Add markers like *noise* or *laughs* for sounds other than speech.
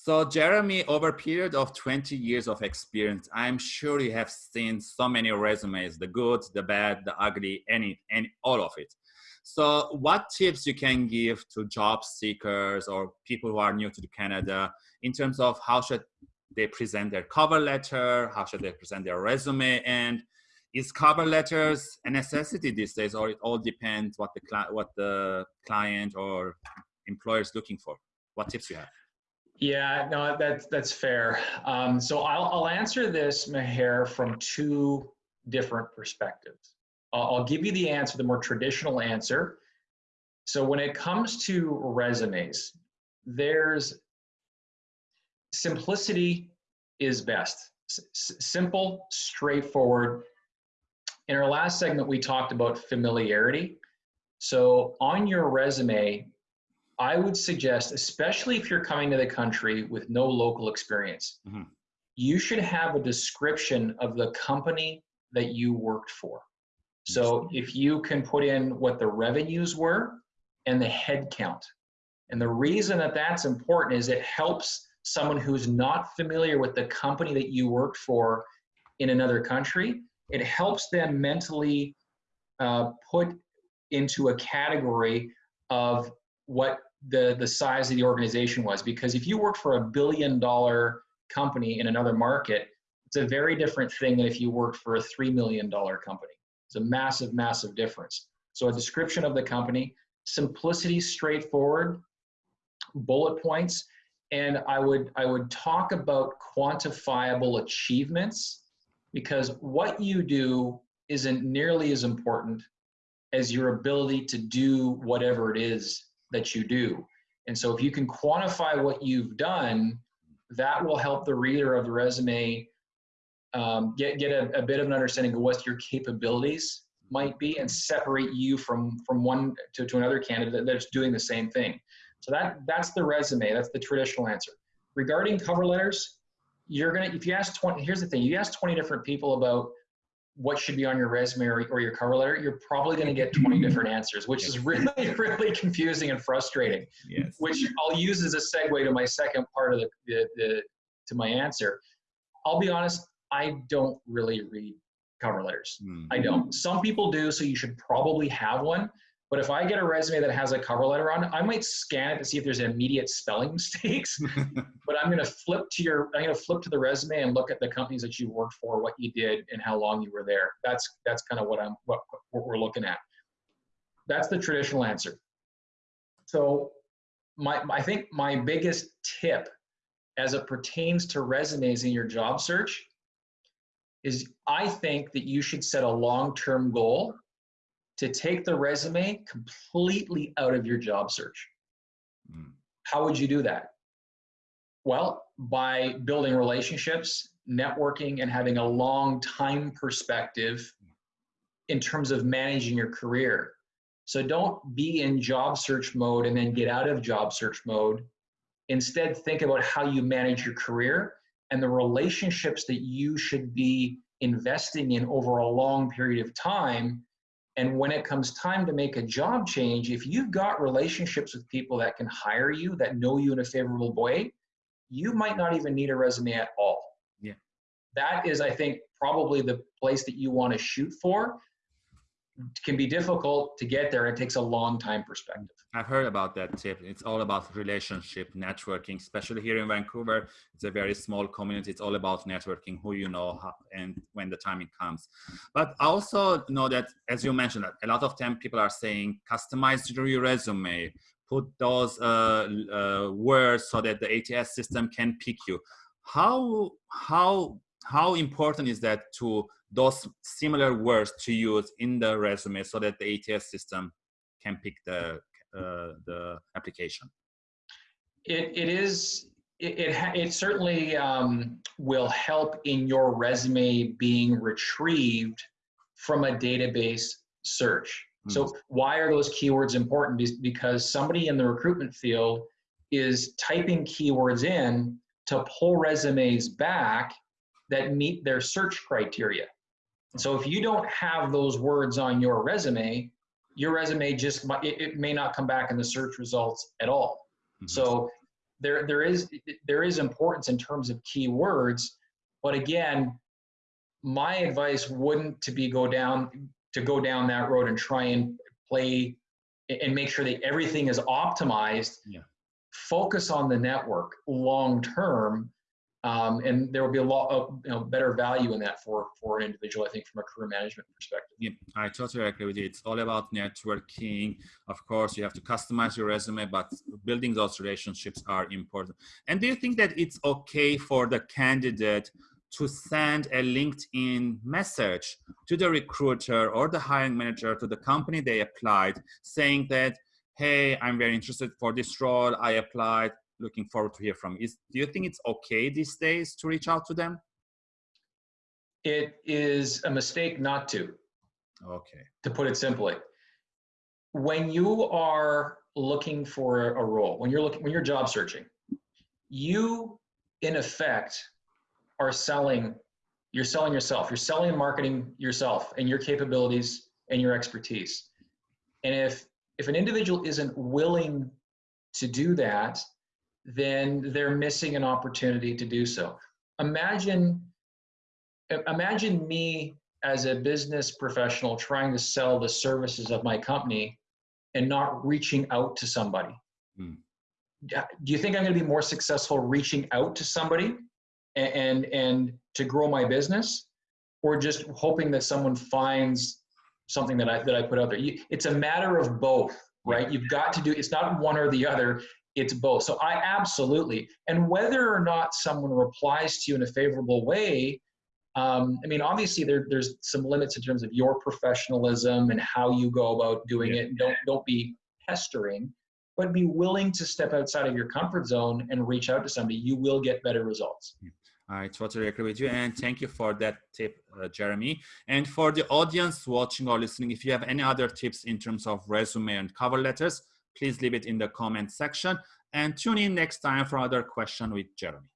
So Jeremy, over a period of 20 years of experience, I'm sure you have seen so many resumes, the good, the bad, the ugly, any, any, all of it. So what tips you can give to job seekers or people who are new to Canada in terms of how should they present their cover letter, how should they present their resume, and is cover letters a necessity these days, or it all depends what the, what the client or employer is looking for? What tips you have? Yeah, no, that's that's fair. Um, so I'll I'll answer this, Maher, from two different perspectives. I'll, I'll give you the answer, the more traditional answer. So when it comes to resumes, there's simplicity is best. Simple, straightforward. In our last segment, we talked about familiarity. So on your resume, I would suggest, especially if you're coming to the country with no local experience, mm-hmm. you should have a description of the company that you worked for. So if you can put in what the revenues were and the head count. And the reason that that's important is it helps someone who's not familiar with the company that you worked for in another country, it helps them mentally uh, put into a category of what the the size of the organization was because if you worked for a billion dollar company in another market it's a very different thing than if you worked for a three million dollar company. It's a massive massive difference. So a description of the company simplicity straightforward bullet points and i would i would talk about quantifiable achievements because what you do isn't nearly as important as your ability to do whatever it is that you do. And so if you can quantify what you've done, that will help the reader of the resume um, get, get a, a, bit of an understanding of what your capabilities might be and separate you from, from one to, to another candidate that's doing the same thing. So that, that's the resume, that's the traditional answer. Regarding cover letters, you're gonna, if you ask 20, here's the thing, you ask 20 different people about what should be on your resume or, or your cover letter, you're probably going to get 20 *laughs* different answers, which is really, *laughs* really confusing and frustrating. Yes. Which I'll use as a segue to my second part of the, the, the to my answer. I'll be honest, I don't really read cover letters. Mm. I don't. Some people do, so you should probably have one. But if I get a resume that has a cover letter on it, I might scan it to see if there's immediate spelling *laughs* mistakes. *laughs* but I'm going to flip to your, I'm going to flip to the resume and look at the companies that you worked for, what you did, and how long you were there. That's that's kind of what I'm what, what we're looking at. That's the traditional answer. So, my I think my biggest tip, as it pertains to resumes in your job search, is I think that you should set a long-term goal to take the resume completely out of your job search. Mm. How would you do that? Well, by building relationships, networking, and having a long time perspective in terms of managing your career. So don't be in job search mode and then get out of job search mode. Instead, think about how you manage your career and the relationships that you should be investing in over a long period of time and when it comes time to make a job change, if you've got relationships with people that can hire you, that know you in a favorable way, you might not even need a resume at all. Yeah. That is, I think, probably the place that you want to shoot for can be difficult to get there. It takes a long time perspective. I've heard about that tip. It's all about relationship networking, especially here in Vancouver. It's a very small community. It's all about networking, who you know, how, and when the timing comes. But I also know that, as you mentioned, a lot of time people are saying customize your resume, put those uh, uh, words so that the ATS system can pick you. How how how important is that to those similar words to use in the resume so that the ATS system can pick the uh, the application? It, it is it, it, it certainly um, will help in your resume being retrieved from a database search. Mm. So why are those keywords important? Because somebody in the recruitment field is typing keywords in to pull resumes back that meet their search criteria. So if you don't have those words on your resume, your resume just it, it may not come back in the search results at all. Mm-hmm. So there there is there is importance in terms of keywords, but again, my advice wouldn't to be go down to go down that road and try and play and make sure that everything is optimized. Yeah. Focus on the network long term um, and there will be a lot of you know, better value in that for for an individual i think from a career management perspective. Yeah i totally agree with you. It's all about networking. Of course you have to customize your resume but building those relationships are important. And do you think that it's okay for the candidate to send a linkedin message to the recruiter or the hiring manager to the company they applied saying that hey i'm very interested for this role. I applied looking forward to hear from. Is do you think it's okay these days to reach out to them? It is a mistake not to. Okay. To put it simply, when you are looking for a role, when you're looking, when you're job searching, you in effect are selling. You're selling yourself. You're selling and marketing yourself and your capabilities and your expertise. And if if an individual isn't willing to do that, then they're missing an opportunity to do so. Imagine, imagine me as a business professional trying to sell the services of my company and not reaching out to somebody. Hmm. Do you think I'm going to be more successful reaching out to somebody and, and, and to grow my business, or just hoping that someone finds something that I that I put out there? You, it's a matter of both, right? You've got to do. It's not one or the other it's both. So I absolutely, and whether or not someone replies to you in a favorable way, um, I mean, obviously there, there's some limits in terms of your professionalism and how you go about doing yeah. it. Don't don't be pestering, but be willing to step outside of your comfort zone and reach out to somebody. You will get better results. I totally agree with you, and thank you for that tip, uh, Jeremy. And for the audience watching or listening, if you have any other tips in terms of resume and cover letters, please leave it in the comment section and tune in next time for other question with Jeremy.